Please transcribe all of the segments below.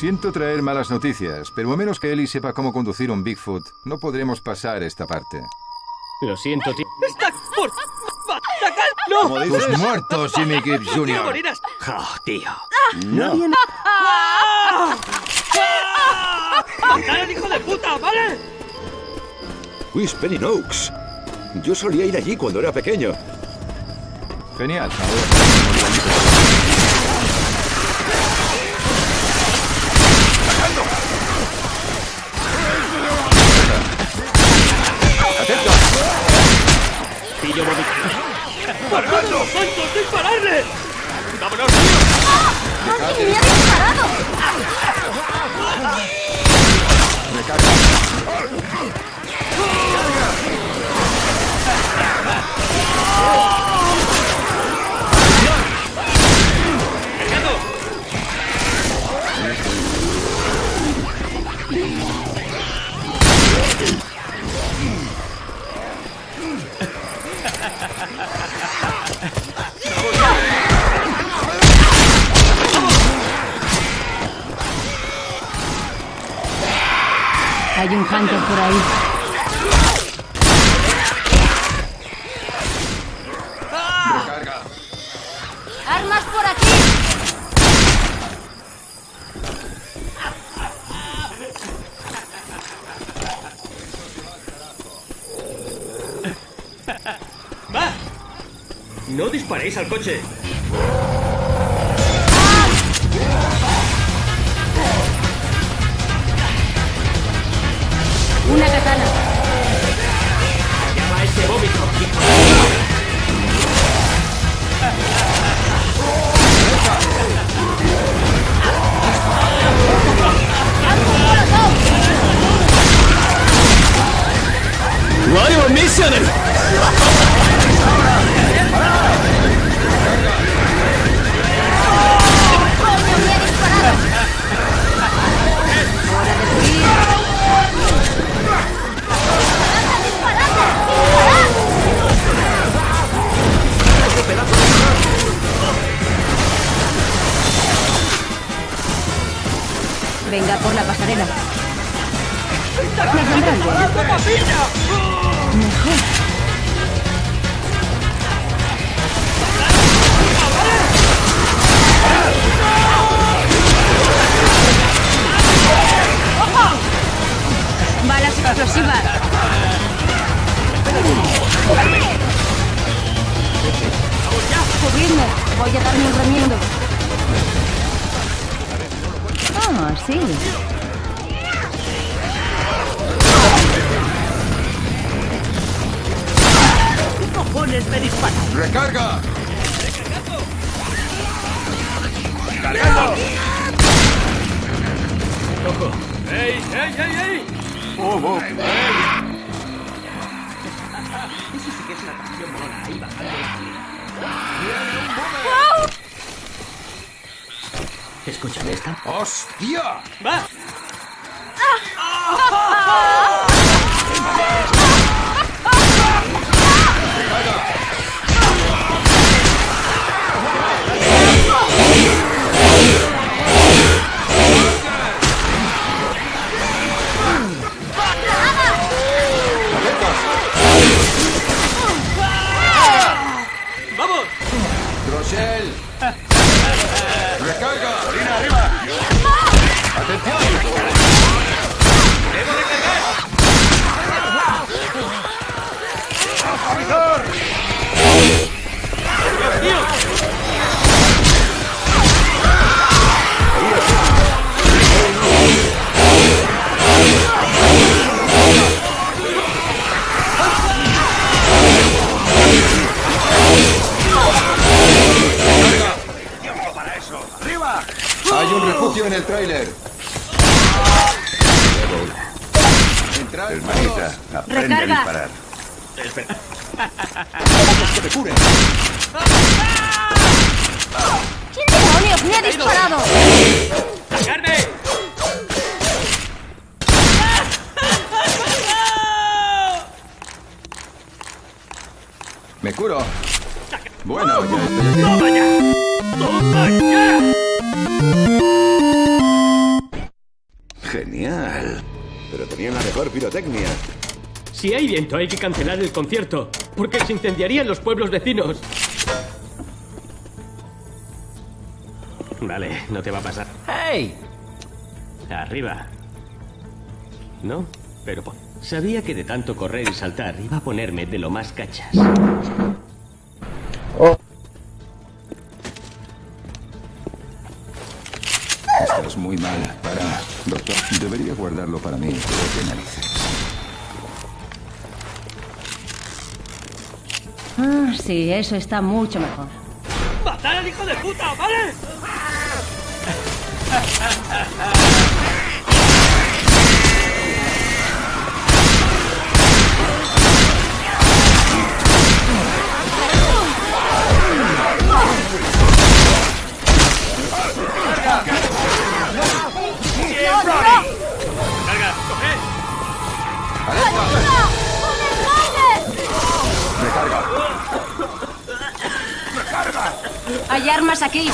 Siento traer malas noticias, pero a menos que Ellie sepa cómo conducir un Bigfoot, no podremos pasar esta parte. Lo siento, tío. ¡Está por... ¡No! Tus muertos, Jimmy Gibbs ¡No Jr. morirás! Oh, tío. No. ¡Matad al hijo de puta, ¿vale? Whispering Oaks. Yo solía ir allí cuando era pequeño. Genial. Pillo ¡Cargando! ¡Tontos, dispararle! ¡Vámonos, ¡Alguien me ha disparado! Hay un hunter por ahí. ¡Armas por aquí! ¡No disparéis al coche! Una katana. Llama a ese vómito. ¡Coño, me ha Venga por la pasarela. Balas explosivas. Cubridme. Voy a darme un remiendo. Oh, sí. ¿Qué cojones me disparan? ¡Recarga! ¡Ey, ey, ey, ey! Eso sí que es una canción molona, ahí bajando Escúchame esta. ¡Hostia! ¡Va! Refugio en el tráiler. Hermanita, aprende Recarga. a disparar. ¿Quién demonios me ha disparado? ¡La carne! Me curo. Bueno, ya estoy aquí. ¡Toma ya! ¡Toma ya! Pero tenían la mejor pirotecnia. Si hay viento, hay que cancelar el concierto. Porque se incendiarían los pueblos vecinos. Vale, no te va a pasar. ¡Hey! Arriba. ¿No? Pero sabía que de tanto correr y saltar iba a ponerme de lo más cachas. Debería guardarlo para mí. pero qué narices. Ah, sí, eso está mucho mejor. ¡Matar al hijo de puta, ¿vale? Hay armas aquí.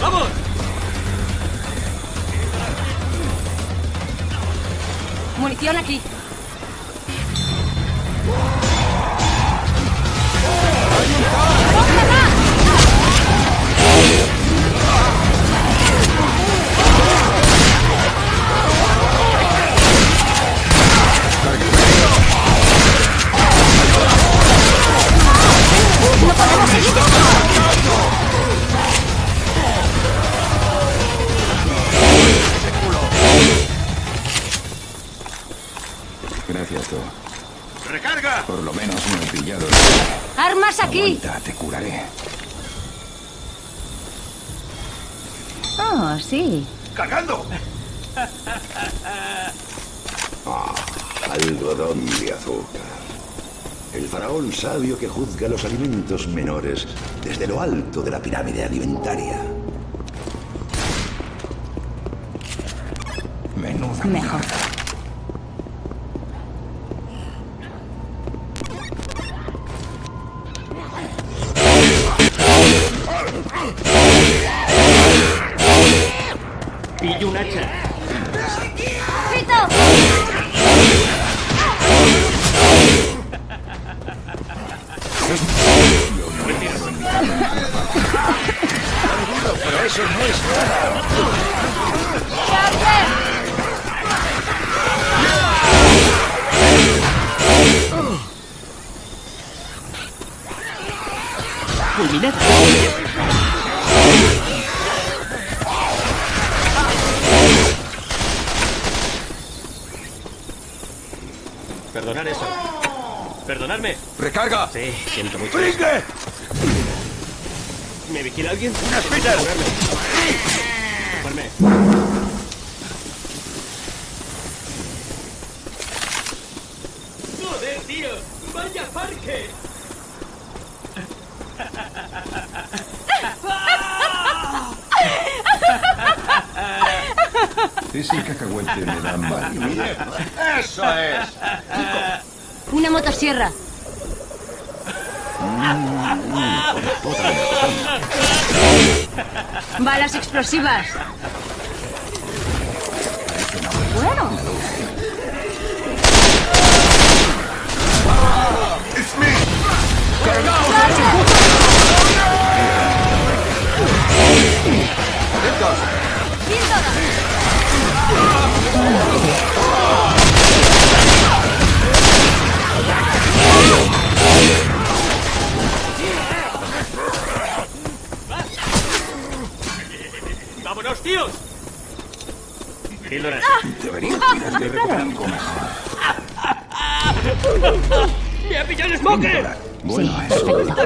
¡Vamos! Munición aquí. Gracias, tú. ¡Recarga! Por lo menos no he pillado. Armas aquí. Aguanta, te curaré. Oh, sí. ¡Cargando! Ah, algodón de azúcar. El faraón sabio que juzga los alimentos menores desde lo alto de la pirámide alimentaria. Menuda Mejor. Fulminada. Perdonar eso. Perdonadme. ¡Recarga! Sí, siento mucho. ¡Pringue! ¿Me vigila alguien? ¡Una Peter! Tomarme. ¡Joder, tío! ¡Vaya parque! Ese cacahuete me da mal. ¡Eso es! Una motosierra. Balas explosivas.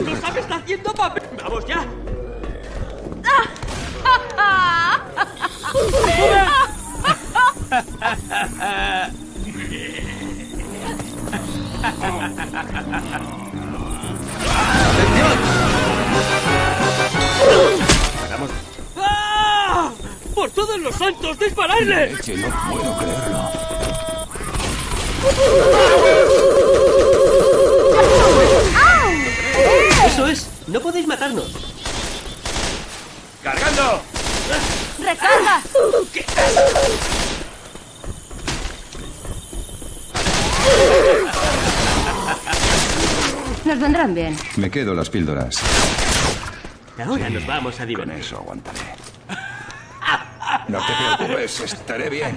Eso. perfecto. ¡La cosa me está haciendo papel! ¡Vamos ya! ¡Ah! ¡Por todos los santos, disparadle! No puedo creerlo. No podéis matarnos. ¡Cargando! ¡Recarga! Nos vendrán bien. Me quedo las píldoras. Ahora nos vamos a Con divertir. eso aguantaré. No te preocupes, estaré bien.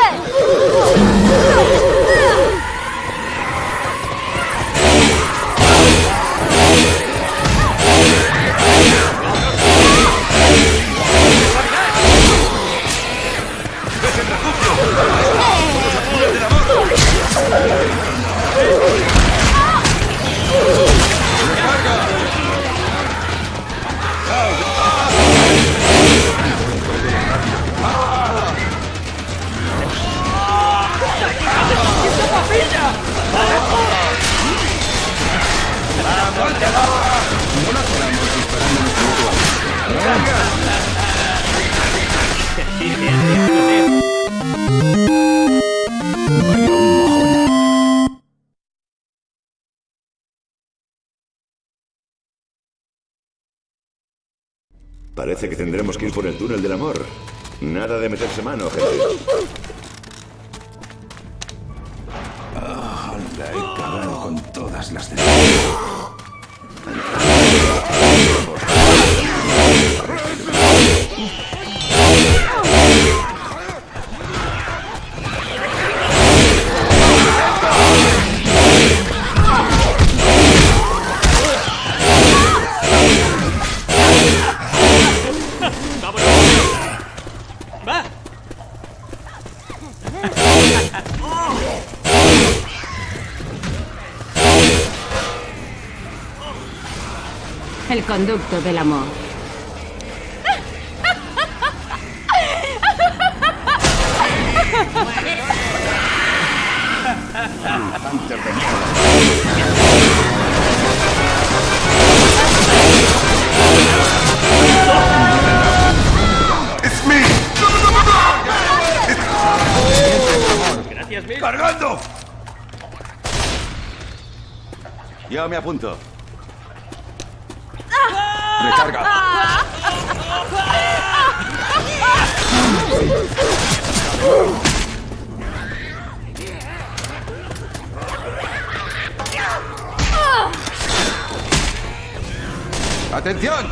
不不对。Parece que tendremos que ir por el túnel del amor. Nada de meterse mano, gente. La he cagado con todas las de... Yeah. Conducto del amor. Gracias, Mil. ¡Cargando! Yo me apunto. ¡Atención!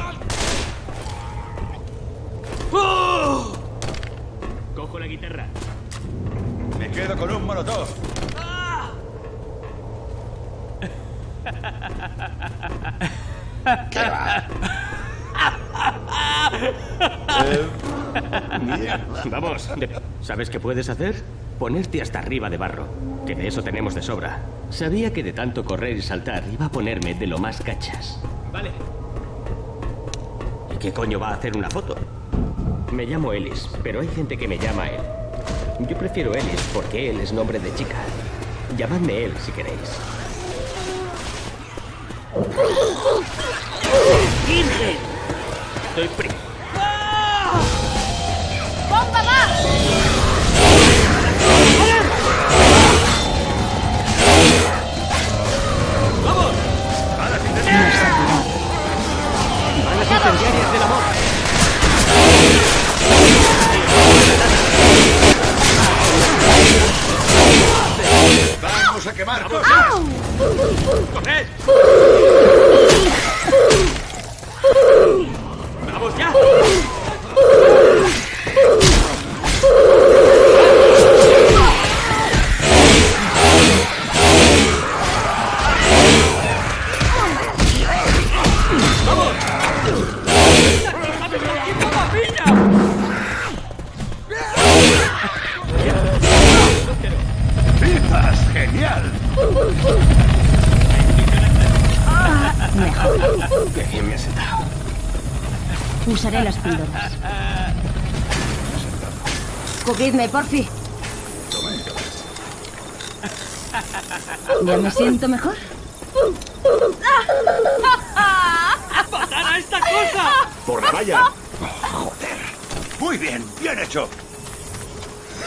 Cojo la guitarra. Me quedo con un molotov. Vamos. de- ¿Sabes qué puedes hacer? Ponerte hasta arriba de barro. Que de eso tenemos de sobra. Sabía que de tanto correr y saltar iba a ponerme de lo más cachas. Vale. ¿Y qué coño va a hacer una foto? Me llamo Ellis, pero hay gente que me llama él. Yo prefiero Ellis porque él es nombre de chica. Llamadme él si queréis. ¡Virgen! Estoy Bien me has sentado. Usaré las píldoras. Cubridme, porfi. ¿Ya me siento mejor? ¡Matar a esta cosa! ¡Por la valla! ¡Joder! Muy bien, bien hecho.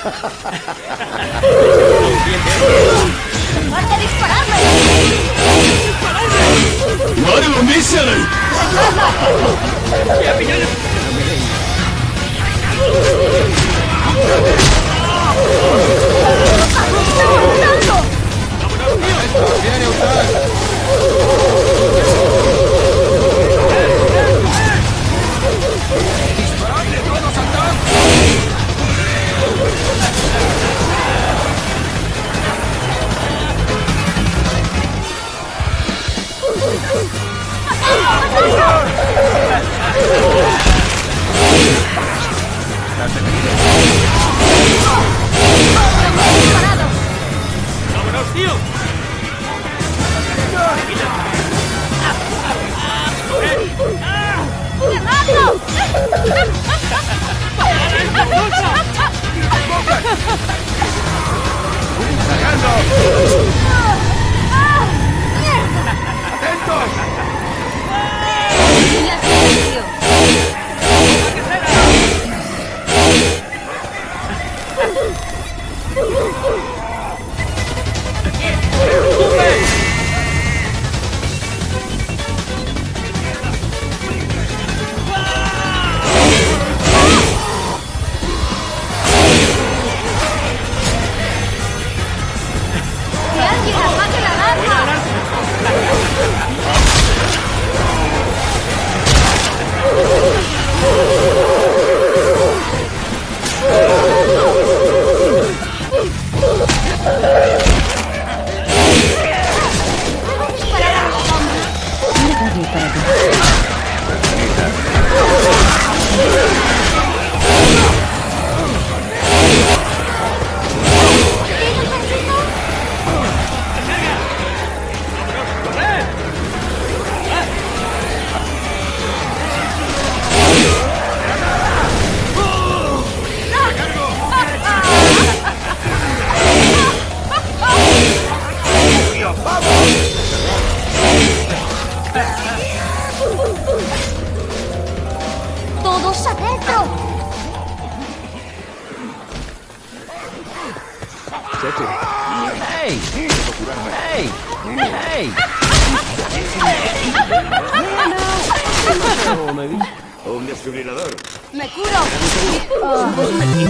¡Basta dispararme! ¡Vámonos, tío! ¡Ya Filha! ¡Hey! Un desfibrilador. ¡Me curo! ¡Botiquín!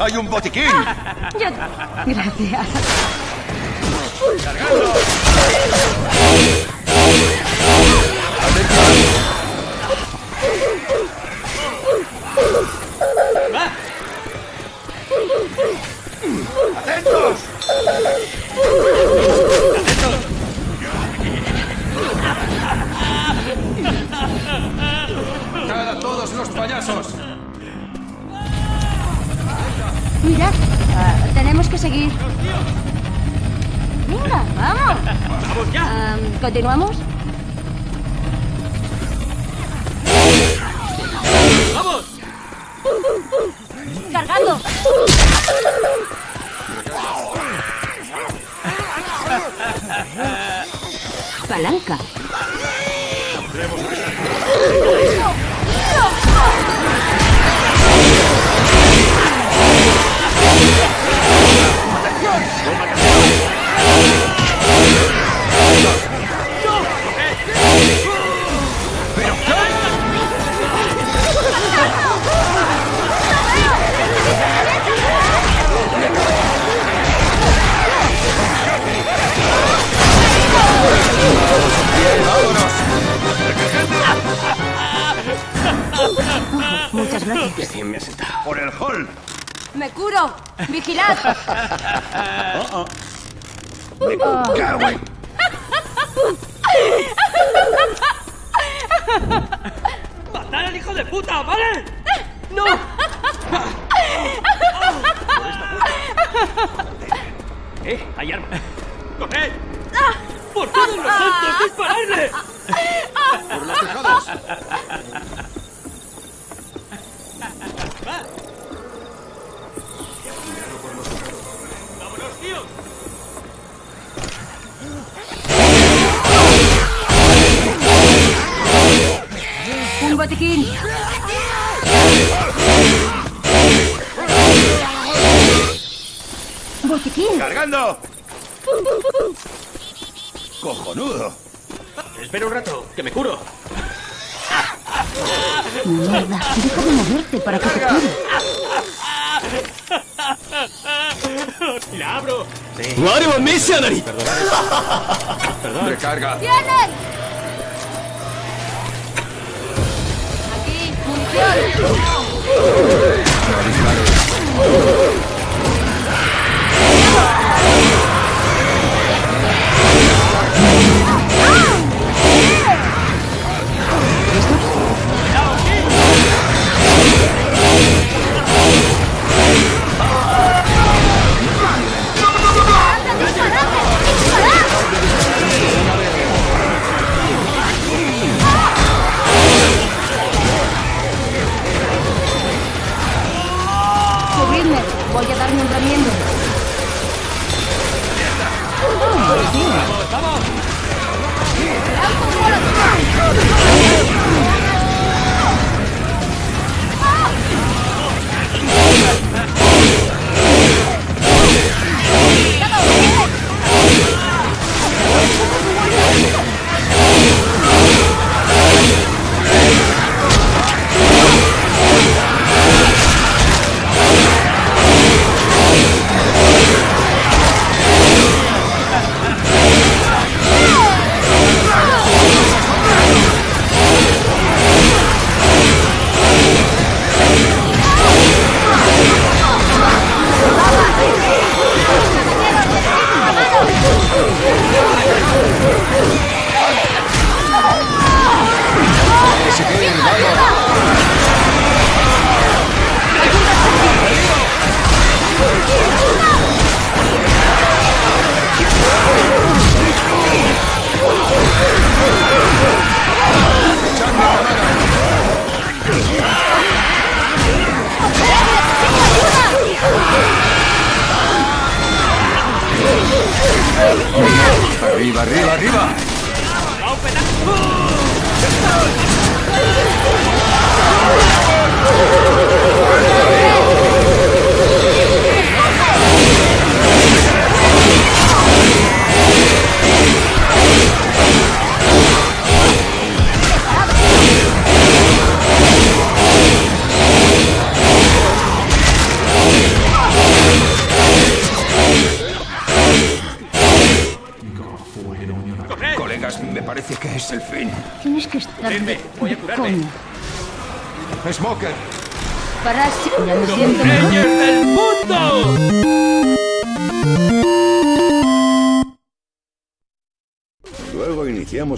¡Hay un botiquín! Yo... Gracias. ¡Va! ¡Cargando! ¡Cojonudo! Espera un rato, que me curo. Mierda. Deja de moverte para que te cure. ¡La abro! Sí. ¡Recarga! ¡Vienen! Aquí, munición.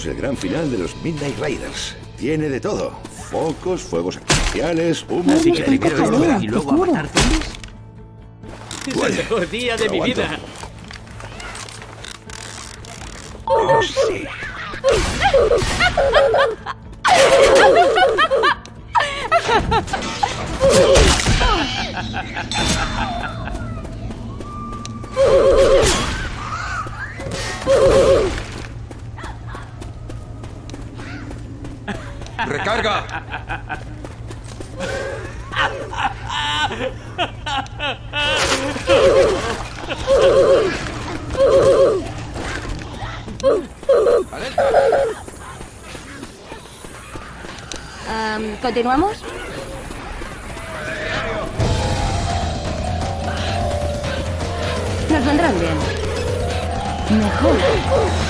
El gran final de los Midnight Riders. Tiene de todo. Focos, fuegos artificiales, humo... Así que primero esto y luego a matar zombies. Es el mejor día de mi vida. Oh, sí. ¡Recarga! Am, ¿Continuamos? Nos vendrán bien. Mejor.